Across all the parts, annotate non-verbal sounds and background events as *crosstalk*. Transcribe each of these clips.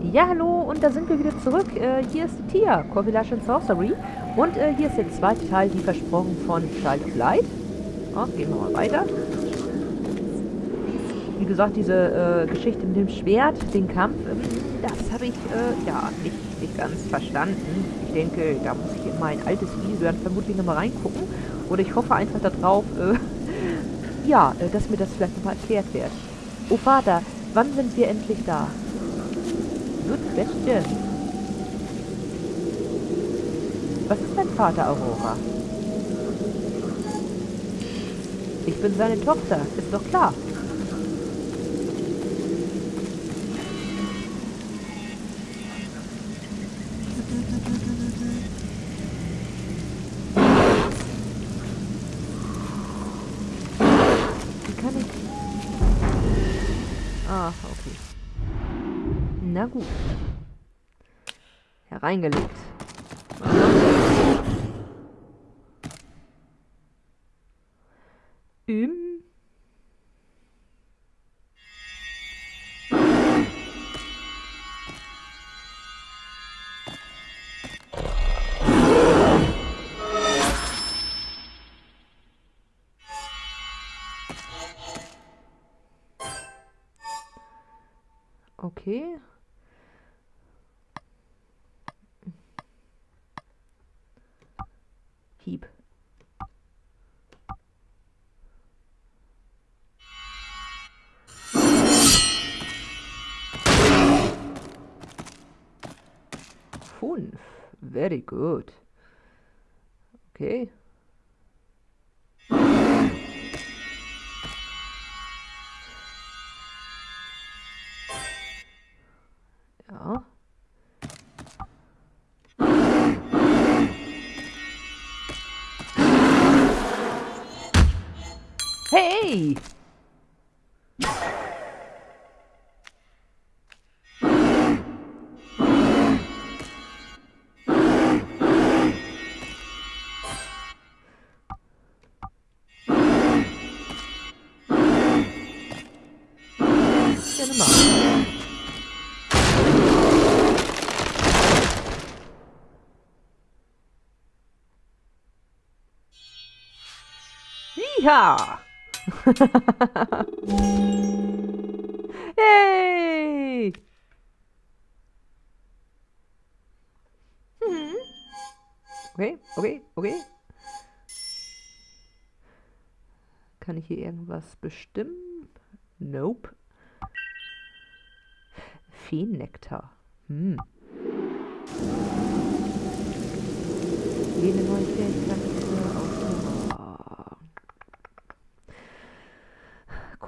Ja, hallo, und da sind wir wieder zurück. Äh, hier ist Tia, Lush and Sorcery. Und äh, hier ist der zweite Teil, wie versprochen, von Child of Light. Oh, gehen wir mal weiter. Wie gesagt, diese äh, Geschichte mit dem Schwert, den Kampf, ähm, das habe ich äh, ja nicht, nicht ganz verstanden. Ich denke, da muss ich in mein altes Video dann vermutlich nochmal reingucken. Oder ich hoffe einfach darauf, äh, *laughs* ja, äh, dass mir das vielleicht nochmal erklärt wird. Oh Vater, wann sind wir endlich da? Good question. Was ist dein Vater, Aurora? Ich bin seine Tochter, ist doch klar. Hereingelegt. Im... Okay. Hieb. Fünf. Very good. Okay. Ja! *laughs* hey! Mhm. Okay, okay, okay. Kann ich hier irgendwas bestimmen? Nope. Feennektar. Hm. Jede neue Fähigkeit für Ausdauer.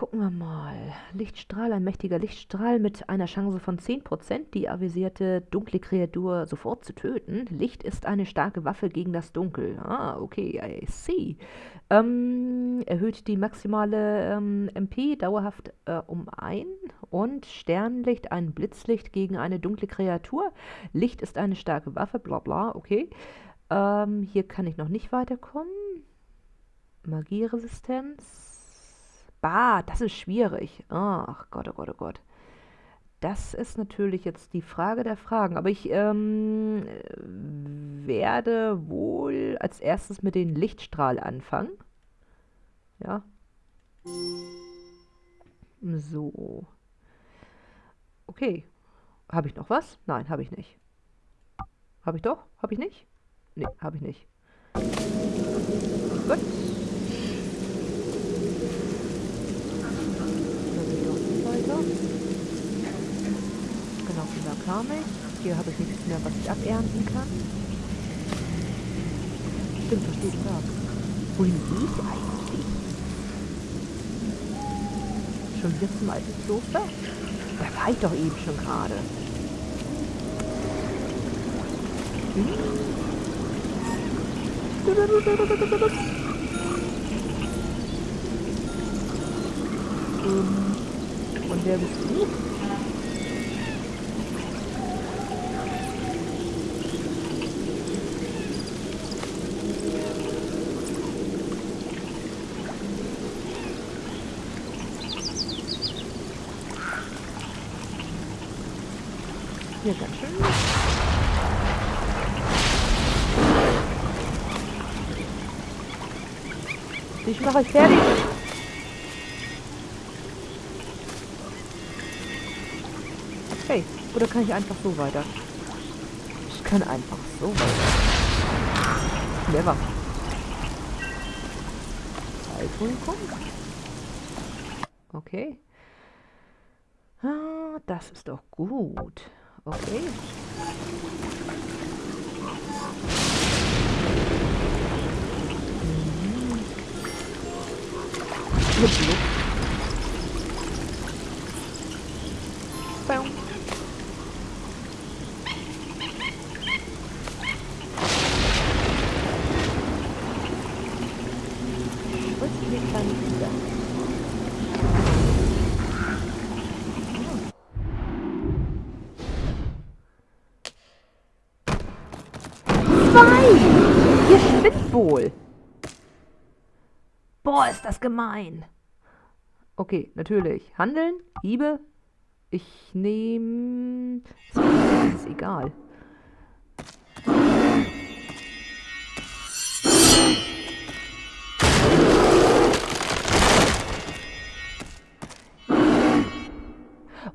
Gucken wir mal. Lichtstrahl, ein mächtiger Lichtstrahl mit einer Chance von 10%, die avisierte dunkle Kreatur sofort zu töten. Licht ist eine starke Waffe gegen das Dunkel. Ah, okay, I see. Ähm, erhöht die maximale ähm, MP dauerhaft äh, um ein und Sternlicht ein Blitzlicht gegen eine dunkle Kreatur. Licht ist eine starke Waffe, bla bla, okay. Ähm, hier kann ich noch nicht weiterkommen. Magieresistenz. Bah, das ist schwierig. Ach Gott, oh Gott, oh Gott. Das ist natürlich jetzt die Frage der Fragen. Aber ich ähm, werde wohl als erstes mit dem Lichtstrahl anfangen. Ja. So. Okay. Habe ich noch was? Nein, habe ich nicht. Habe ich doch? Habe ich nicht? Nee, habe ich nicht. Gut. weiter. Genau, da kam ich. Hier habe ich nichts mehr, was ich abernten kann. Stimmt, da steht da. Wohin gehe ich eigentlich? Schon wieder zum alten Kloster? Da war ich doch eben schon gerade. Ähm, und wer bist du? Hier ganz schön. Ich mache euch fertig. Oder kann ich einfach so weiter? Ich kann einfach so weiter. Clever. Heilpulver. Okay. Ah, das ist doch gut. Okay. Mhm. Bam. Wo ist die kleine Kuh? Ihr spinnt wohl. Boah, ist das gemein. Okay, natürlich. Handeln, Hiebe. Ich nehme... Ist egal.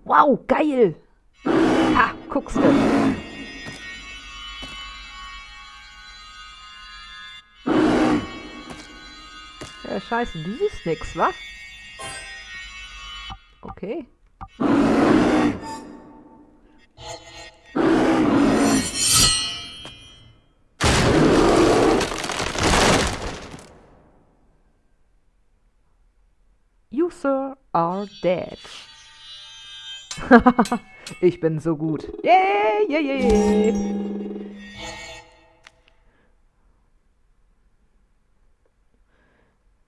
Wow, geil! Ha, guckst du. Ja, scheiße, du siehst nix, wa? Okay. You, sir, are dead. *laughs* ich bin so gut. Yeah, yeah, yeah.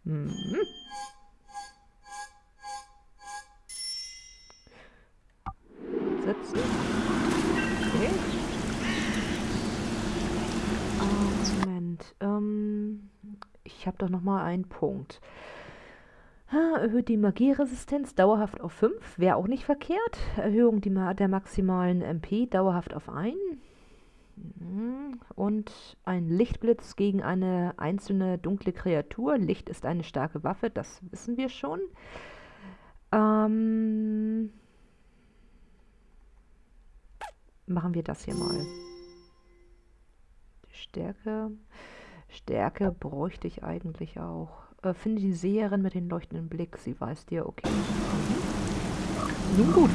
Mhm. Setzen. Okay. Moment. Ähm, ich habe doch noch mal einen Punkt. erhöht die Magieresistenz dauerhaft auf 5, wäre auch nicht verkehrt. Erhöhung der maximalen MP dauerhaft auf 1. Mhm. Und ein Lichtblitz gegen eine einzelne dunkle Kreatur. Licht ist eine starke Waffe, das wissen wir schon. Ähm machen wir das hier mal. Stärke. Stärke bräuchte ich eigentlich auch. Äh, finde die Seherin mit dem leuchtenden Blick. Sie weiß dir, okay. Nun gut.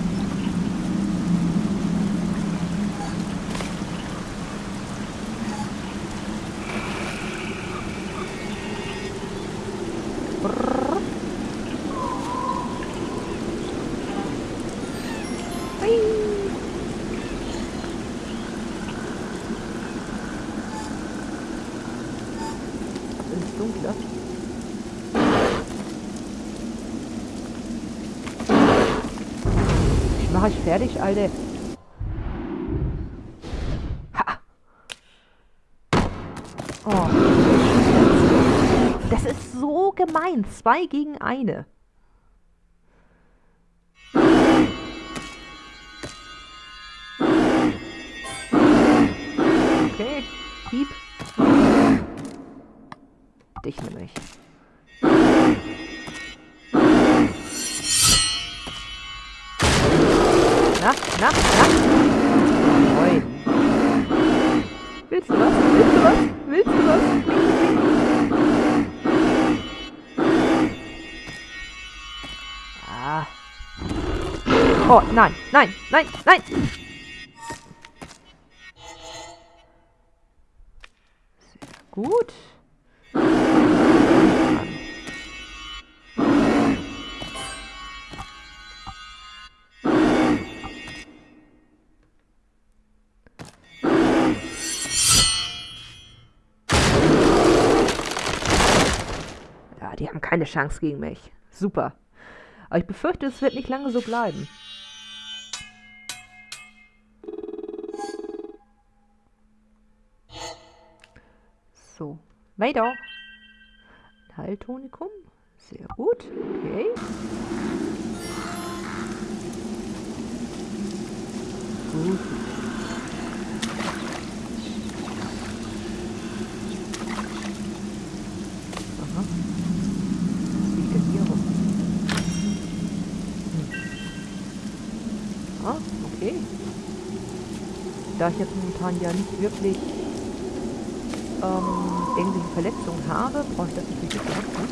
Ich mache euch fertig, Alter. Ha! Oh. Das ist so gemein. Zwei gegen eine. Oh, nein, nein, nein, nein. Sehr gut. die haben keine Chance gegen mich. Super. Aber ich befürchte, es wird nicht lange so bleiben. So, weiter. Haltonikum. Sehr gut. Okay. Gut. Aha. Was liegt denn hier. Ah, okay. Da ich jetzt momentan ja nicht wirklich ähm, irgendwelche Verletzungen habe, brauche ich das natürlich nicht beachten.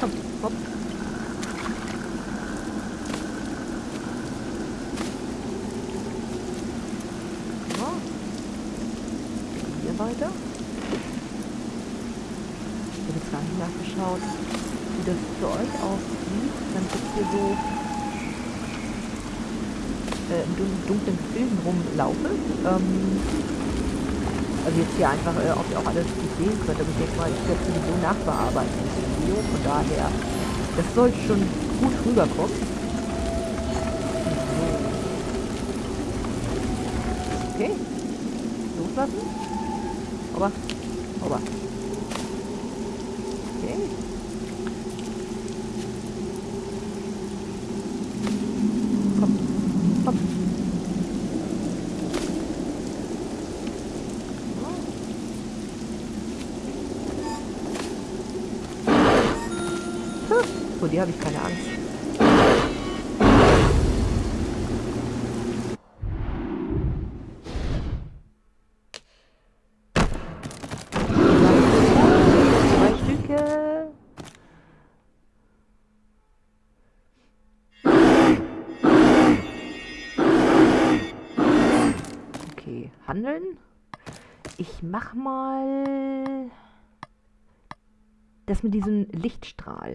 Komm, hopp. So. Hier weiter. Ich habe jetzt gar nicht nachgeschaut, wie das für euch aussieht. Dann gibt hier so äh, in dunklen Gefilden rumlaufe. Ähm, also jetzt hier einfach, äh, ob ihr auch alles gut sehen könnt. Aber ich denke mal, ich werde sowieso nachbearbeiten das Video. Von daher, das sollte schon gut rüberkommen. Okay. Loslassen. Aber, aber. Okay. Dir habe ich keine Angst. Handeln. Ich mach mal das mit diesem Lichtstrahl.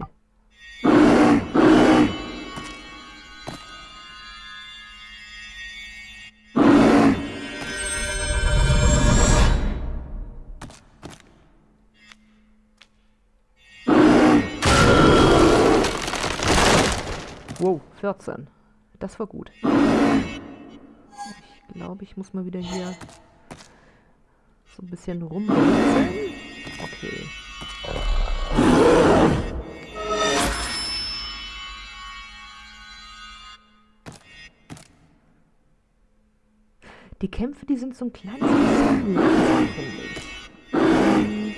Wow, 14. Das war gut. Ich glaube, ich muss mal wieder hier so ein bisschen rumwechseln. Okay. Die Kämpfe, die sind so ein kleines bisschen langsam, finde ich. Ähm,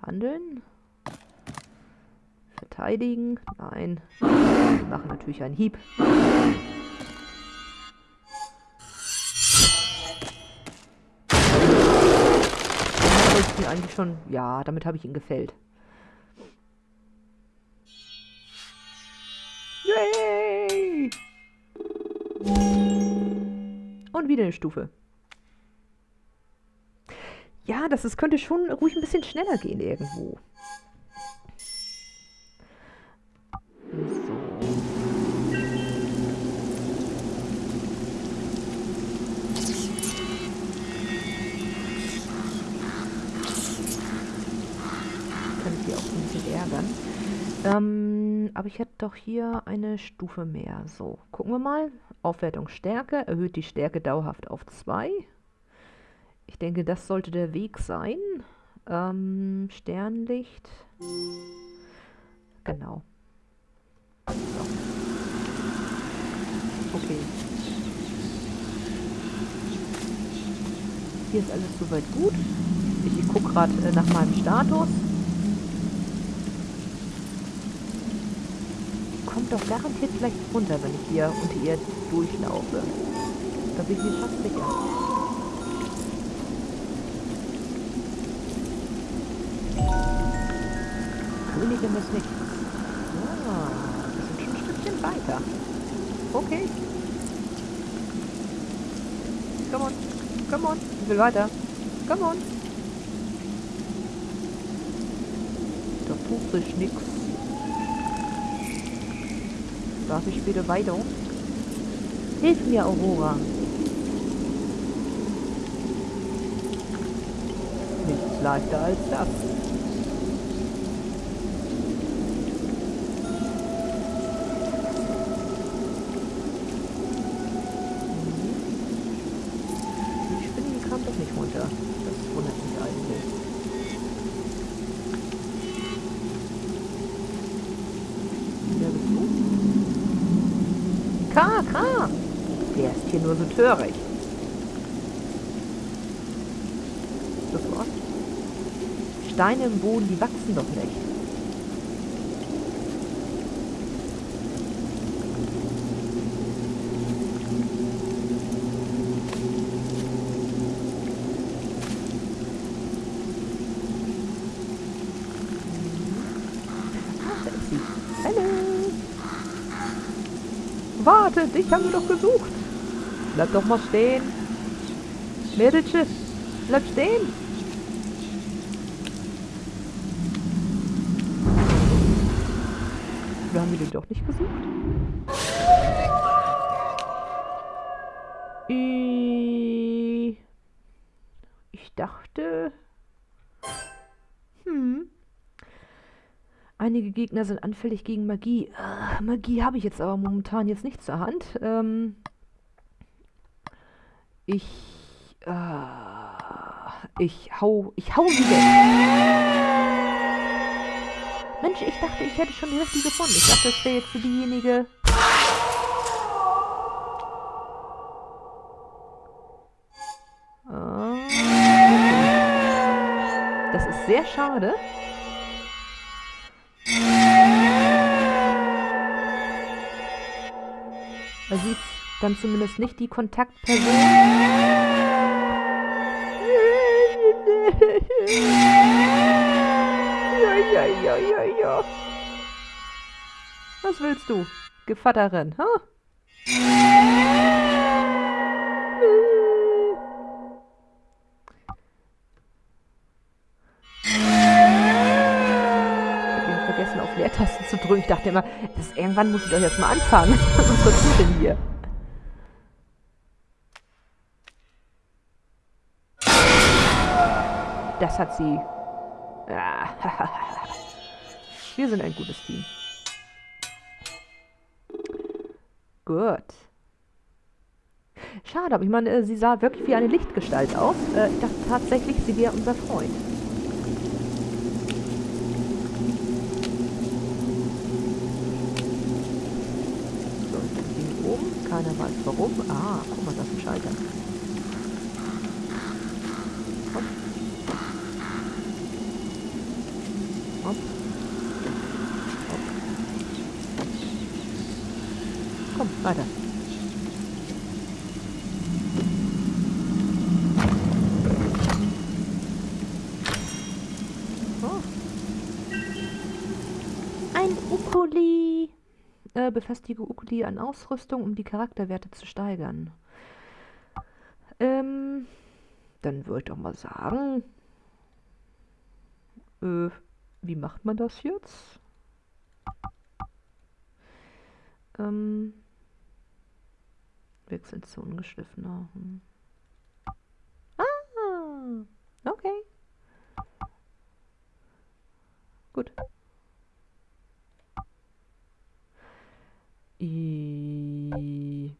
handeln. Verteidigen. Nein. Wir machen natürlich einen Hieb. ich ihn eigentlich schon... Ja, damit habe ich ihn gefällt. Wieder eine Stufe. Ja, das ist, könnte schon ruhig ein bisschen schneller gehen irgendwo. Ähm, aber ich hätte doch hier eine Stufe mehr. So, gucken wir mal. Aufwertung Stärke, erhöht die Stärke dauerhaft auf 2. Ich denke, das sollte der Weg sein. Ähm, Sternlicht. Genau. So. Okay. Hier ist alles soweit gut. Ich, gucke gerade äh, nach meinem Status. Kommt doch garantiert gleich runter, wenn ich hier unter ihr durchlaufe. Da bin ich mir fast sicher. Königin des Lichts. Ah, wir sind schon ein Stückchen weiter. Okay. Come on. Come on. Ich will weiter. Come on. Da tut sich nichts. Darf ich wieder weiter? Hilf mir, Aurora. Nichts leichter als das. höre ich. Steine im Boden, die wachsen doch nicht. Warte, Wartet, dich haben wir doch gesucht! Bleib doch mal stehen. Mädelchen, bleib stehen. Wir haben wir den doch nicht gesucht? Ich dachte... Hm. Einige Gegner sind anfällig gegen Magie. Ah, Magie habe ich jetzt aber momentan jetzt nicht zur Hand. Ähm, ich... Äh, ich hau... Ich hau sie weg. Mensch, ich dachte, ich hätte schon die richtige gefunden. Ich dachte, das wäre jetzt diejenige... Ah, das ist sehr schade. Sie ist dann zumindest nicht die Kontaktperson. Ja, ja, ja, ja, ja. Was willst du, Gevatterin, ha? Huh? vergessen, auf Leertasten zu drücken. Ich dachte immer, das, irgendwann muss ich doch jetzt mal anfangen. *laughs* Was passiert denn hier? Das hat sie *laughs* Wir sind ein gutes Team. Gut. Schade, aber ich meine, äh, sie sah wirklich wie eine Lichtgestalt aus. Äh, ich dachte tatsächlich, sie wäre unser Freund. So, ich bin oben. Keiner weiß warum. Ah, guck mal, das ist ein Schalter. Weiter. Oh. Ein Ukuli. Äh, befestige Ukuli an Ausrüstung, um die Charakterwerte zu steigern. Ähm, dann würde ich doch mal sagen, äh, wie macht man das jetzt? Ähm, Wechseln zu ungeschliffener. Hm. Ah, okay. Gut. I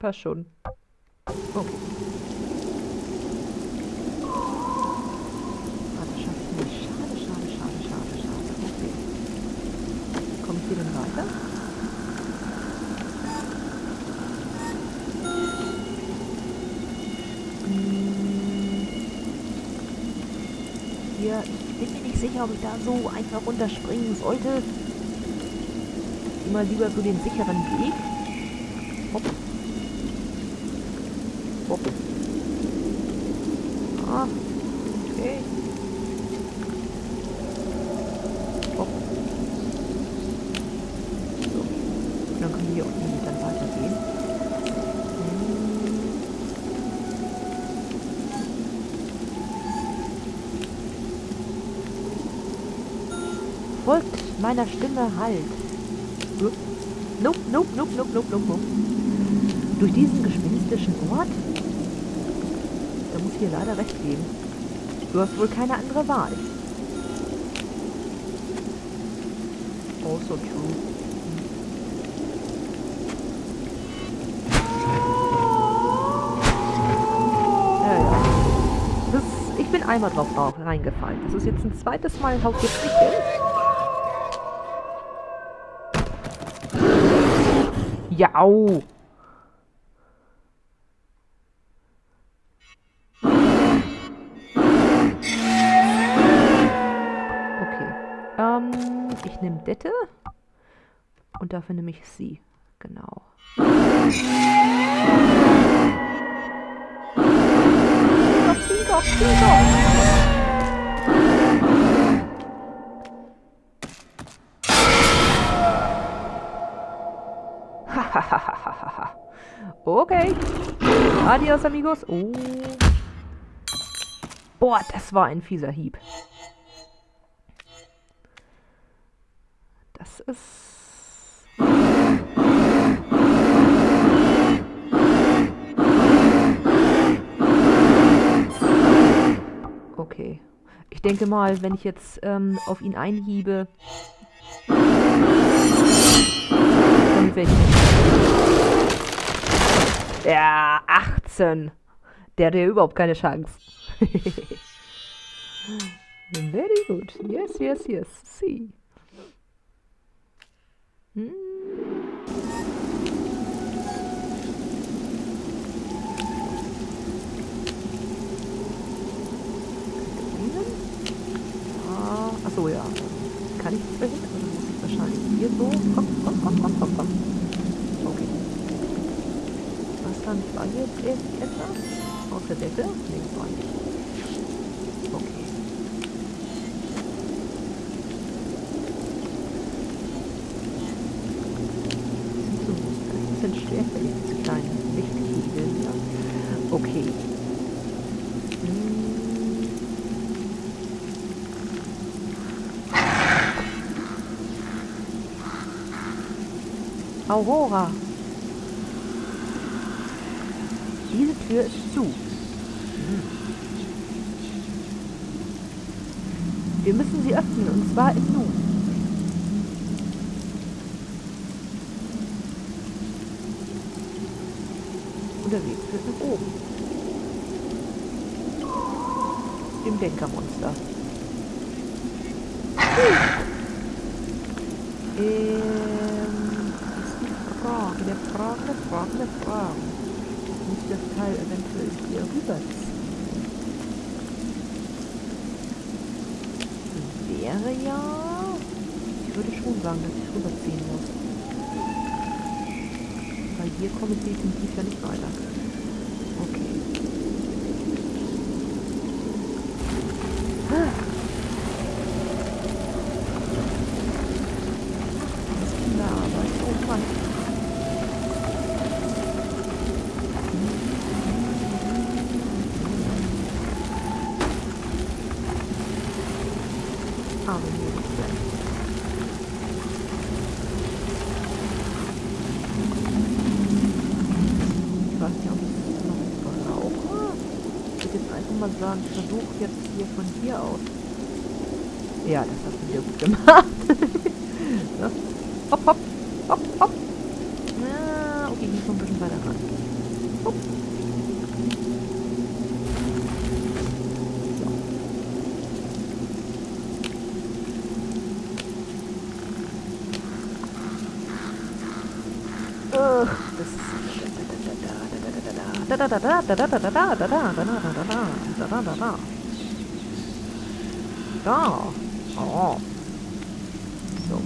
Passt schon. Okay. Wir weiter? Hier, bin mir nicht sicher, ob ich da so einfach runterspringen sollte. Immer lieber so den sicheren Weg. Hopp. Hopp. Ah, okay. hier unten dann weitergehen. Folgt meiner Stimme halt. Nope, nope, nope, nope, nope, nope, nope. Durch diesen gespenstischen Ort? Da muss hier leider recht geben. Du hast wohl keine andere Wahl. Also true. einmal drauf reingefallen. Das ist jetzt ein zweites Mal, haut jetzt nicht. Ja, au. Okay. Ähm, ich nehme Dette. Und dafür nehme ich sie. Genau. doch, zieh doch. Okay. Adios, amigos. Oh. Boah, das war ein fieser Hieb. Das ist... Okay. Ich denke mal, wenn ich jetzt ähm, auf ihn einhiebe... Dann werde ich Ja, 18. Der hat ja überhaupt keine Chance. *laughs* Very good. Yes, yes, yes. See. Hm. Ah, achso, ja. Kann ich das verhindern? Dann muss ich wahrscheinlich hier so. Komm, komm, komm, komm, komm, komm. Stand war jetzt irgendetwas? aus der Decke? Nee, war nicht. Okay. So, das sind stärker, jetzt kleine, nicht Kegel. Ja. Okay. Aurora. Tür ist zu. Wir müssen sie öffnen, und zwar im Nu. Und der Weg führt nach oben. Dem Denkermonster. Hm. Ähm, Das ist die Frage, der Frage, der Frage, der Frage das Teil eventuell hier rüberziehen? Wäre ja... Ich würde schon sagen, dass ich rüberziehen muss weil hier komme ich definitiv ja nicht weiter. Okay. Ah. Das ist Kinderarbeit. Oh Mann. Aber hier mal sagen, ich versuche jetzt hier von hier aus. Ja, das hast du wieder gut gemacht. ja. Hopp, hopp, hopp, hopp. Ja, okay, ich muss ein bisschen weiter ran. Hopp. Da da da da da da da da da da da da da da da da da 好。走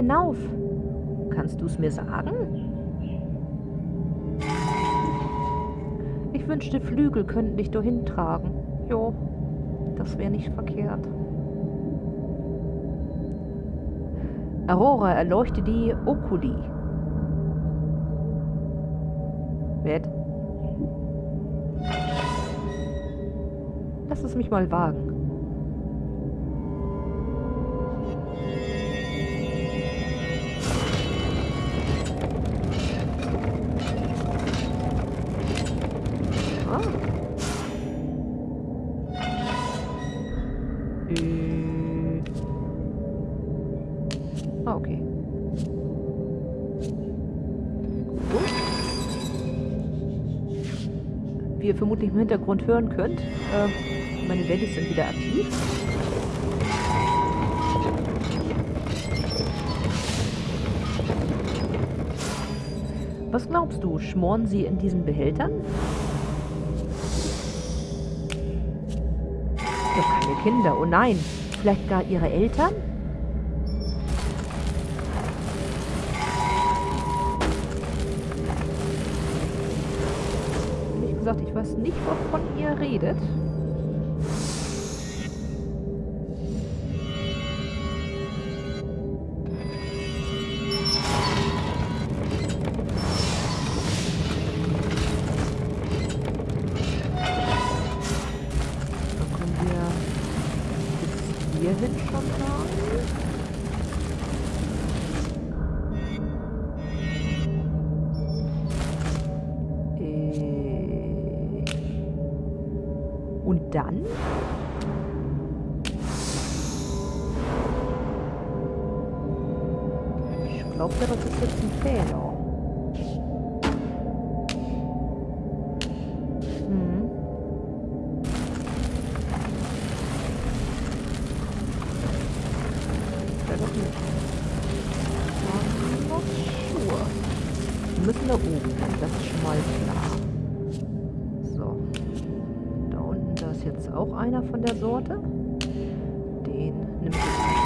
hinauf? Kannst du es mir sagen? Ich wünschte, Flügel könnten dich dahin tragen. Jo, das wäre nicht verkehrt. Aurora erleuchte die Oculi. Wer? Lass es mich mal wagen. Ah, okay. Wie ihr vermutlich im Hintergrund hören könnt, äh, meine Wellis sind wieder aktiv. Was glaubst du, schmoren sie in diesen Behältern? Doch keine Kinder, oh nein. Vielleicht gar ihre Eltern? Weiß nicht, wovon ihr redet. Müssen da oben, das ist schon mal klar. jetzt auch einer von der Sorte. Den nimmt jetzt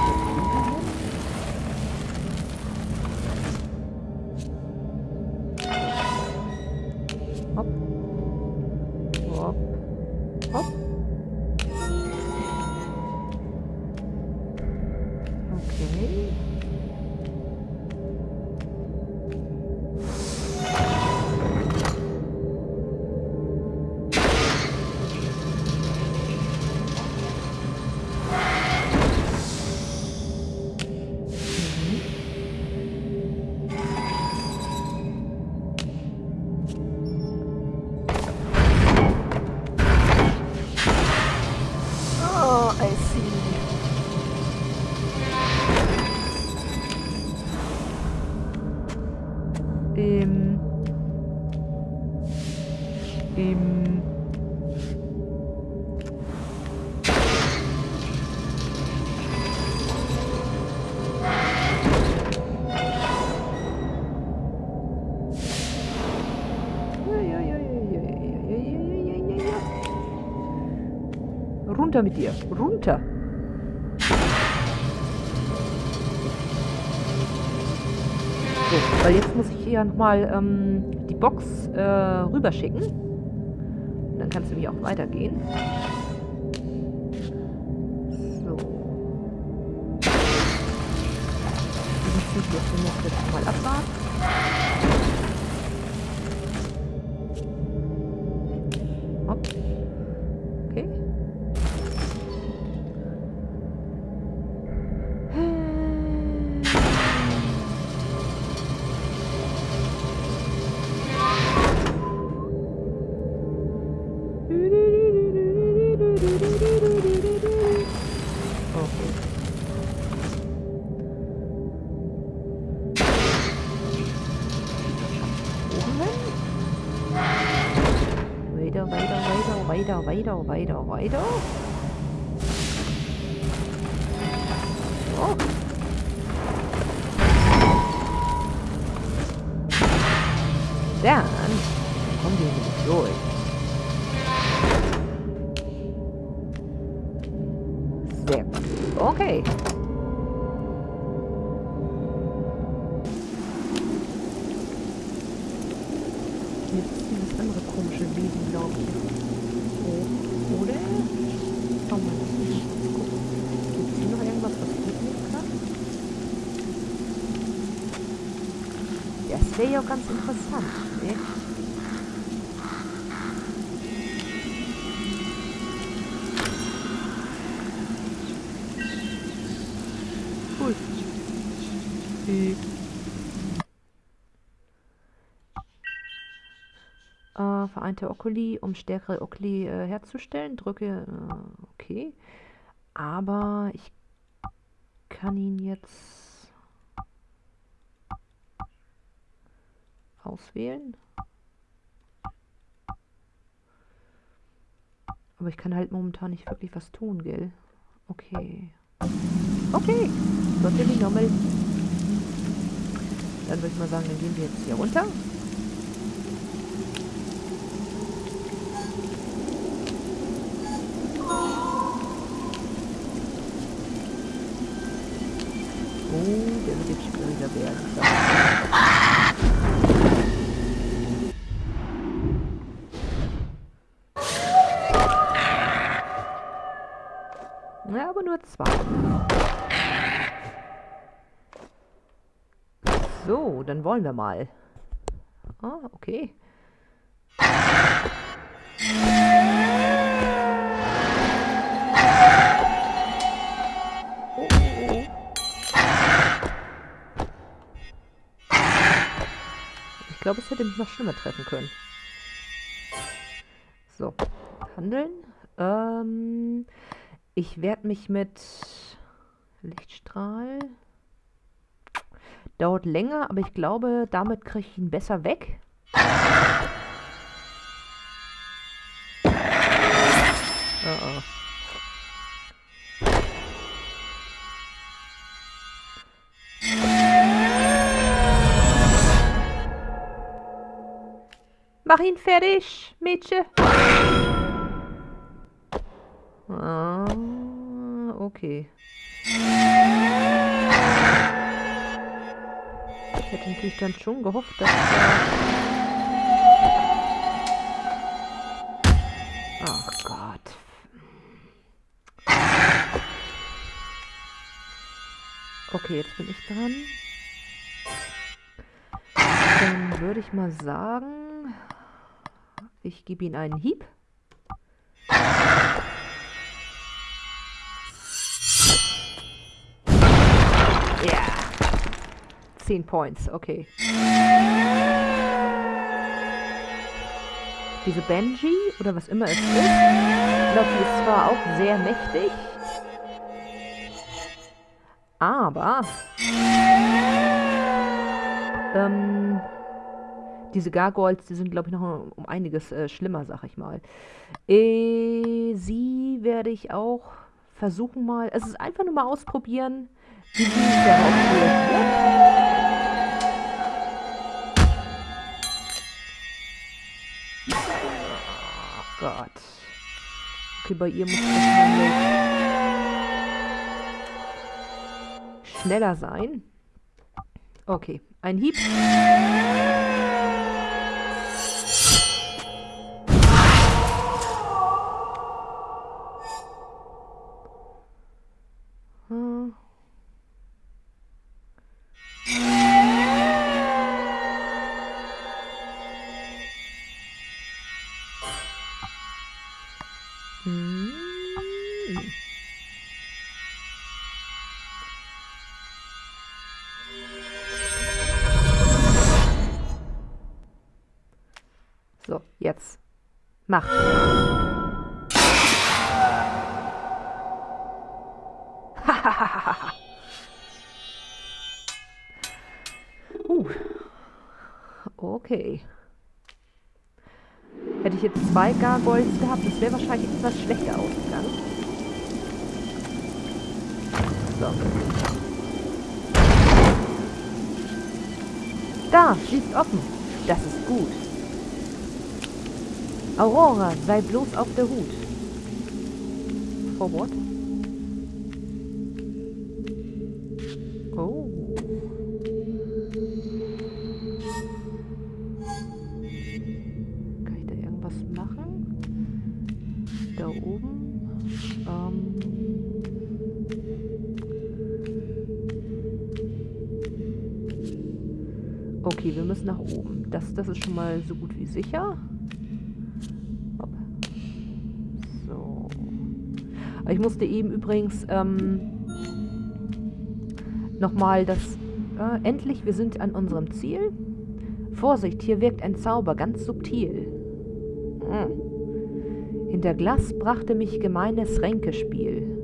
Runter mit dir. Runter. So, weil jetzt muss ich hier nochmal ähm, die Box äh, rüberschicken. Dann kannst du mich auch weitergehen. So. Wir müssen jetzt mal abwarten. Äh. äh, vereinte Oculi, um stärkere Oculi äh, herzustellen. Drücke, äh, okay. Aber ich kann ihn jetzt auswählen. Aber ich kann halt momentan nicht wirklich was tun, gell? Okay. Okay. Gott die Nommel. Dann würde ich mal sagen, dann gehen wir jetzt hier runter. Oh, der wird jetzt schwieriger werden. Ja, aber nur zwei. So, dann wollen wir mal. Ah, okay. Oh, oh, oh. Ich glaube, es hätte mich noch schlimmer treffen können. So, handeln. Ähm, ich werde mich mit Lichtstrahl. Dauert länger, aber ich glaube, damit kriege ich ihn besser weg. Oh oh. Mach ihn fertig, Mädchen. Ah, okay. Hätte natürlich dann schon gehofft, dass da... *laughs* Ach Gott. Okay, jetzt bin ich dran. Dann würde ich mal sagen, ich gebe ihm einen Hieb. 10 Points, okay. Diese Benji, oder was immer es ist, ich glaube, die ist zwar auch sehr mächtig, aber ähm, diese Gargoyles, die sind, glaube ich, noch um einiges äh, schlimmer, sag ich mal. Äh, sie werde ich auch versuchen mal, es ist einfach nur mal ausprobieren, wie sie darauf reagiert. Okay, bei ihr muss wahrscheinlich schneller sein. Okay, ein Hieb. Mach. *laughs* uh. Okay. Hätte ich jetzt zwei Gargoyles gehabt, das wäre wahrscheinlich etwas schlechter ausgegangen. So. Da, ist offen. Das ist gut. Aurora, sei bloß auf der Hut. Forward. Oh. Kann ich da irgendwas machen? Da oben. Ähm. Okay, wir müssen nach oben. Das, das ist schon mal so gut wie sicher. Ich musste eben übrigens ähm, nochmal das... Äh, endlich, wir sind an unserem Ziel. Vorsicht, hier wirkt ein Zauber, ganz subtil. Hm. Hinter Glas brachte mich gemeines Ränkespiel.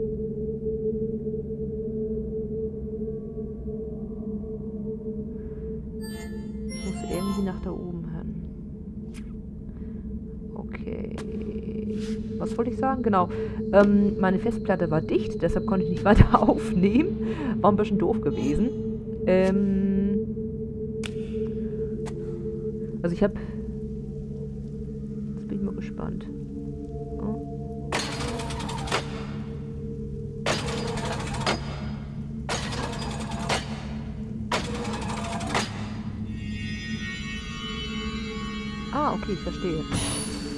Sagen? Genau. Ähm, meine Festplatte war dicht, deshalb konnte ich nicht *laughs* weiter aufnehmen. War ein bisschen doof gewesen. Ähm, also ich habe... Jetzt bin ich mal gespannt. Ah, okay, ich verstehe.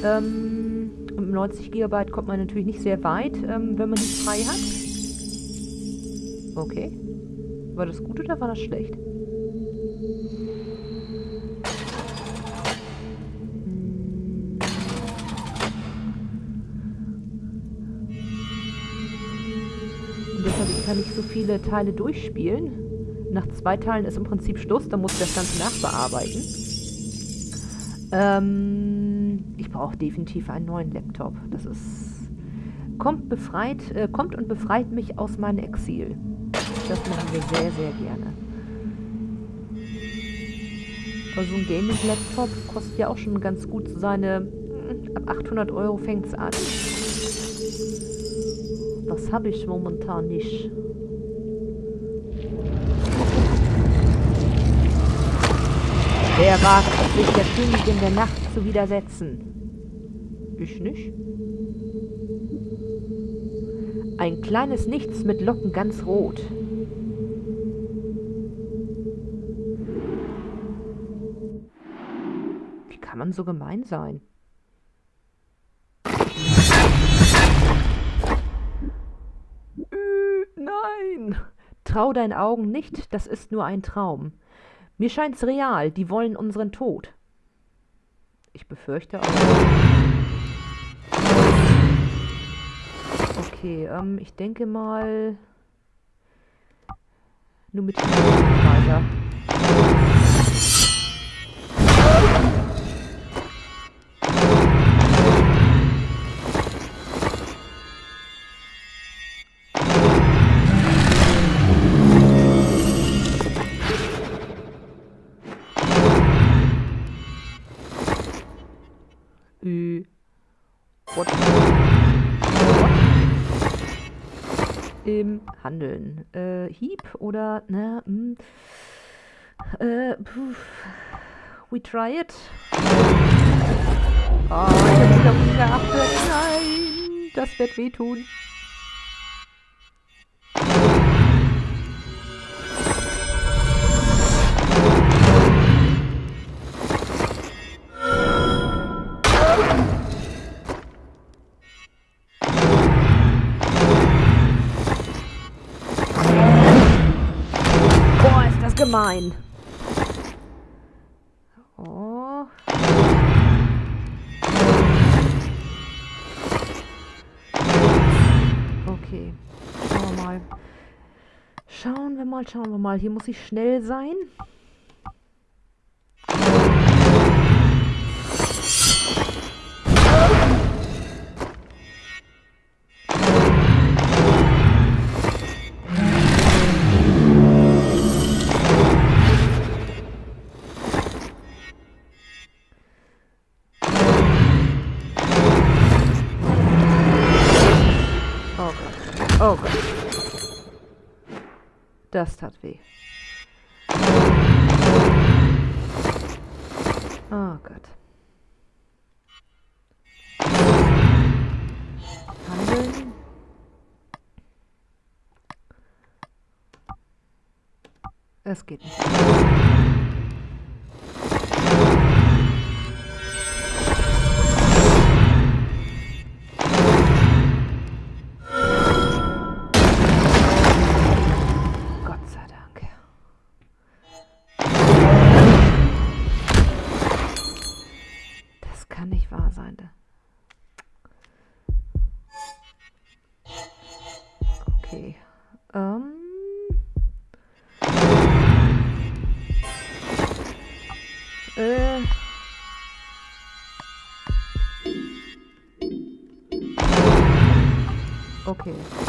Ähm, mit 90 GB kommt man natürlich nicht sehr weit, ähm, wenn man nicht frei hat. Okay. War das gut oder war das schlecht? Und deshalb kann ich so viele Teile durchspielen. Nach zwei Teilen ist im Prinzip Schluss, dann muss ich das Ganze nachbearbeiten. Ähm, ich brauche definitiv einen neuen Laptop. Das ist kommt befreit, äh, kommt und befreit mich aus meinem Exil. Das machen wir sehr, sehr gerne. Also ein Gaming-Laptop kostet ja auch schon ganz gut seine... Hm, ab 800 Euro fängt es an. Das habe ich momentan nicht. Wer wagt sich der Königin der Nacht zu widersetzen? Ich nicht. Ein kleines Nichts mit Locken ganz rot. Wie kann man so gemein sein? Äh, nein! Trau deinen Augen nicht, das ist nur ein Traum. Mir scheint's real, die wollen unseren Tod. Ich befürchte auch. Okay, ähm, ich denke mal... Nur mit weiter. Im Handeln. Äh, Hieb oder, ne, mh, hm, äh, puh, we try it. Oh, ich hab wieder umgeachtet. Nein, das wird wehtun. Gemein. Oh. Schauen wir mal, schauen wir mal. Hier muss ich schnell sein. Das tat weh. Oh Gott. Handeln. Es geht nicht. Okay.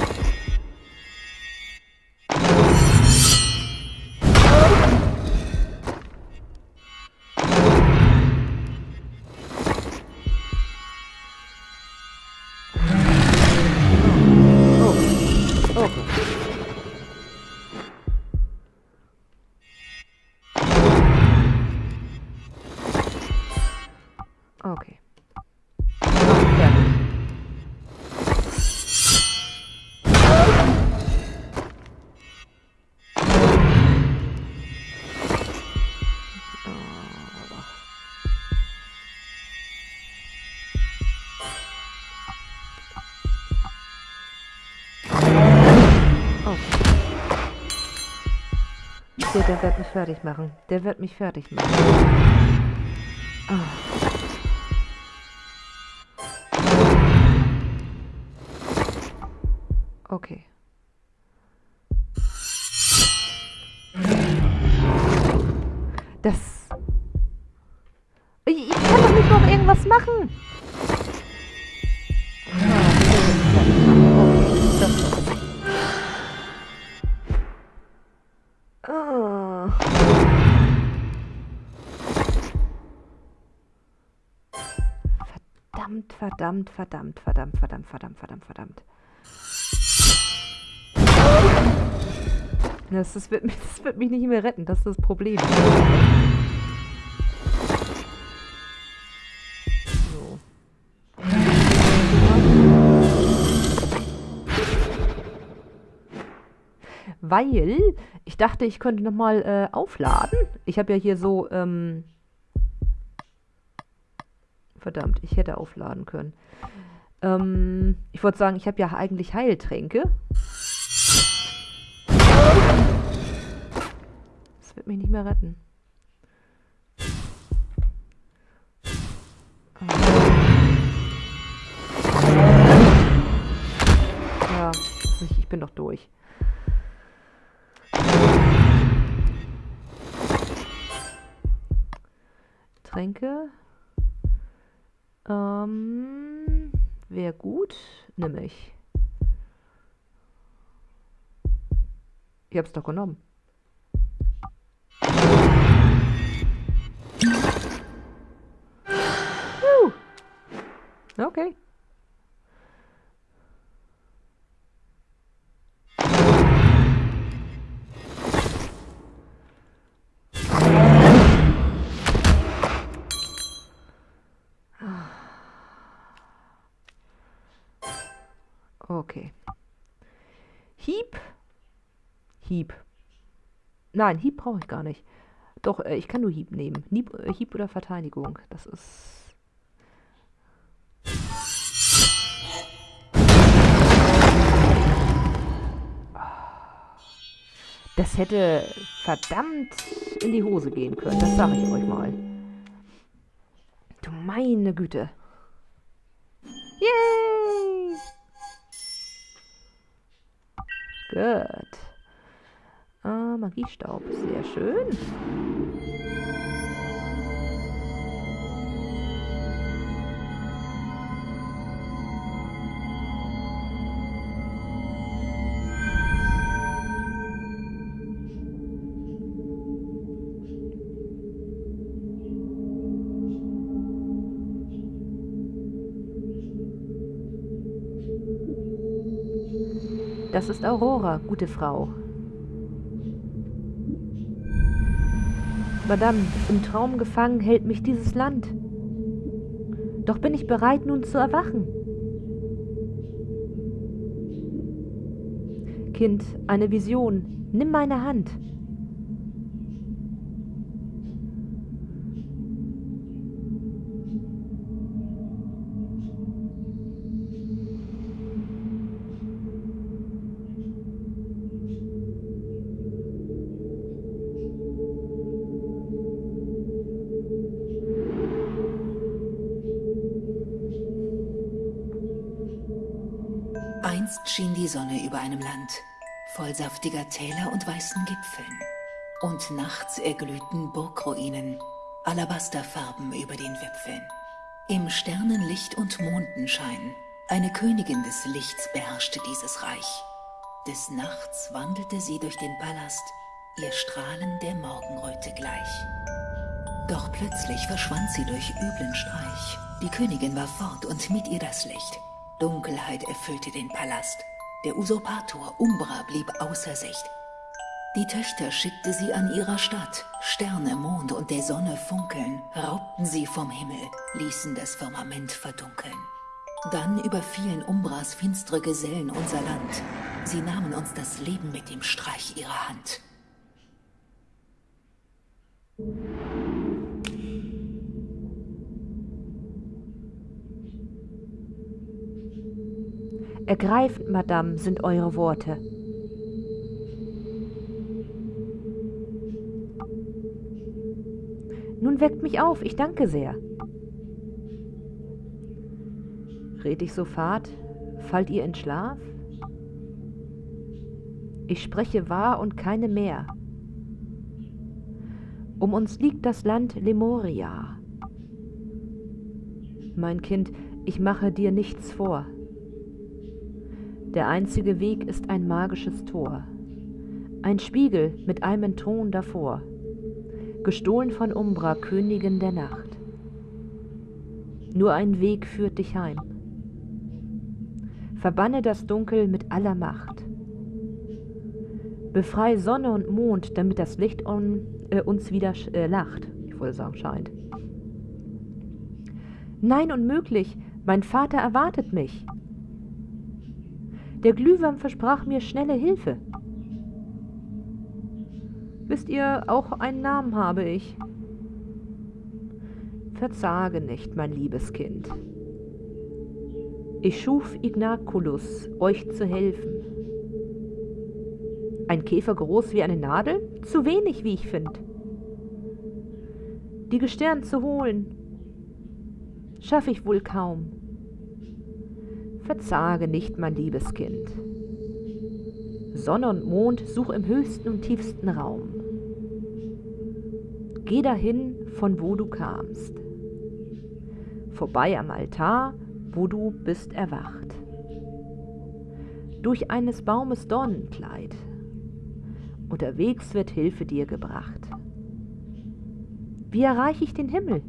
Dir, der wird mich fertig machen. Der wird mich fertig machen. Ah. Okay. Das... Ich kann doch nicht noch irgendwas machen! Verdammt, verdammt, verdammt, verdammt, verdammt, verdammt, verdammt. Das, das, wird mich, das wird mich nicht mehr retten, das ist das Problem. So. Weil ich dachte, ich könnte nochmal äh, aufladen. Ich habe ja hier so, ähm, Verdammt, ich hätte aufladen können. Ähm, ich wollte sagen, ich habe ja eigentlich Heiltränke. Das wird mich nicht mehr retten. Ja, ich bin doch durch. Tränke. Ähm, wäre gut. Nimm ich. Ich hab's doch genommen. Hieb. Nein, Hieb brauche ich gar nicht. Doch, äh, ich kann nur Hieb nehmen. Hieb, äh, Hieb oder Verteidigung. Das ist... Das hätte verdammt in die Hose gehen können. Das sage ich euch mal. Du meine Güte. Yay! Gut. Ah, Magiestaub. Sehr schön. Das ist Aurora, gute Frau. Madame, im Traum gefangen hält mich dieses Land. Doch bin ich bereit, nun zu erwachen. Kind, eine Vision. Nimm meine Hand. Sonne über einem Land, voll saftiger Täler und weißen Gipfeln. Und nachts erglühten Burgruinen, Alabasterfarben über den Wipfeln. Im Sternenlicht und Mondenschein, eine Königin des Lichts beherrschte dieses Reich. Des Nachts wandelte sie durch den Palast, ihr Strahlen der Morgenröte gleich. Doch plötzlich verschwand sie durch üblen Streich. Die Königin war fort und mit ihr das Licht. Dunkelheit erfüllte den Palast. Der Usurpator Umbra blieb außer Sicht. Die Töchter schickte sie an ihrer Stadt. Sterne, Mond und der Sonne funkeln, raubten sie vom Himmel, ließen das Firmament verdunkeln. Dann überfielen Umbras finstere Gesellen unser Land. Sie nahmen uns das Leben mit dem Streich ihrer Hand. Ergreifend, Madame, sind eure Worte. Nun weckt mich auf, ich danke sehr. Red ich so fad, fallt ihr in Schlaf? Ich spreche wahr und keine mehr. Um uns liegt das Land Lemuria. Mein Kind, ich mache dir nichts vor. Der einzige Weg ist ein magisches Tor, ein Spiegel mit einem Thron davor, gestohlen von Umbra, Königin der Nacht. Nur ein Weg führt dich heim. Verbanne das Dunkel mit aller Macht. Befrei Sonne und Mond, damit das Licht um, äh, uns wieder äh, lacht. Ich wollte sagen, scheint. Nein, unmöglich. Mein Vater erwartet mich. Der Glühwürm versprach mir schnelle Hilfe. Wisst ihr, auch einen Namen habe ich. Verzage nicht, mein liebes Kind. Ich schuf Ignaculus, euch zu helfen. Ein Käfer groß wie eine Nadel? Zu wenig, wie ich finde. Die Gestirn zu holen, schaff ich wohl kaum. Verzage nicht, mein liebes Kind. Sonne und Mond such im höchsten und tiefsten Raum. Geh dahin, von wo du kamst. Vorbei am Altar, wo du bist erwacht. Durch eines Baumes Dornenkleid. Unterwegs wird Hilfe dir gebracht. Wie erreiche ich den Himmel?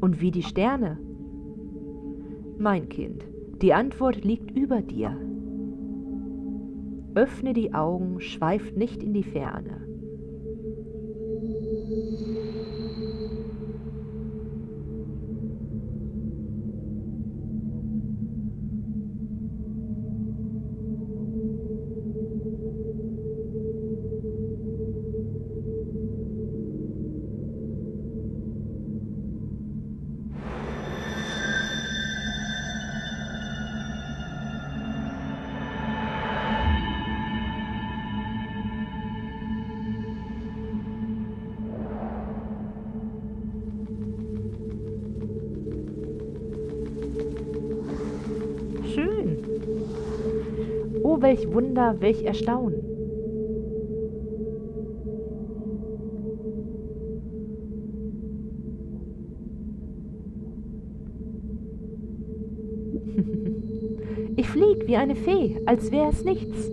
Und wie die Sterne? Mein Kind, die Antwort liegt über dir. Öffne die Augen, schweift nicht in die Ferne. Wunder, welch Erstaunen. *laughs* Ich flieg wie eine Fee, als wäre es nichts.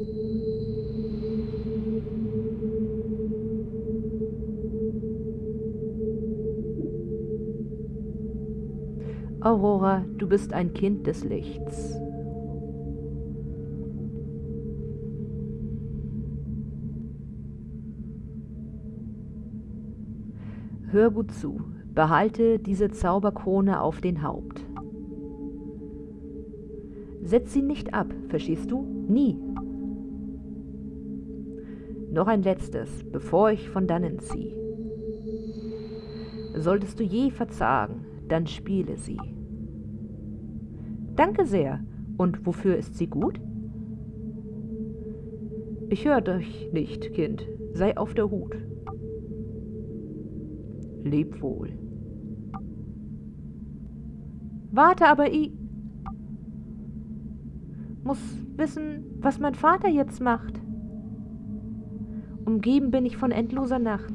Aurora, du bist ein Kind des Lichts. Hör gut zu, behalte diese Zauberkrone auf den Haupt. Setz sie nicht ab, verstehst du? Nie. Noch ein letztes, bevor ich von dannen zieh. Solltest du je verzagen, dann spiele sie. Danke sehr. Und wofür ist sie gut? Ich hör dich nicht, Kind. Sei auf der Hut. Leb wohl. Warte aber, ich muss wissen, was mein Vater jetzt macht. Umgeben bin ich von endloser Nacht.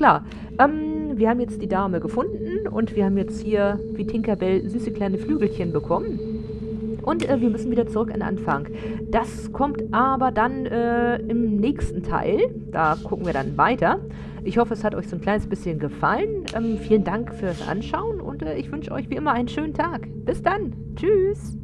Klar. Ähm, wir haben jetzt die Dame gefunden und wir haben jetzt hier, wie Tinkerbell, süße kleine Flügelchen bekommen. Und äh, wir müssen wieder zurück an den Anfang. Das kommt aber dann äh, im nächsten Teil. Da gucken wir dann weiter. Ich hoffe, es hat euch so ein kleines bisschen gefallen. Ähm, vielen Dank fürs Anschauen und äh, ich wünsche euch wie immer einen schönen Tag. Bis dann. Tschüss.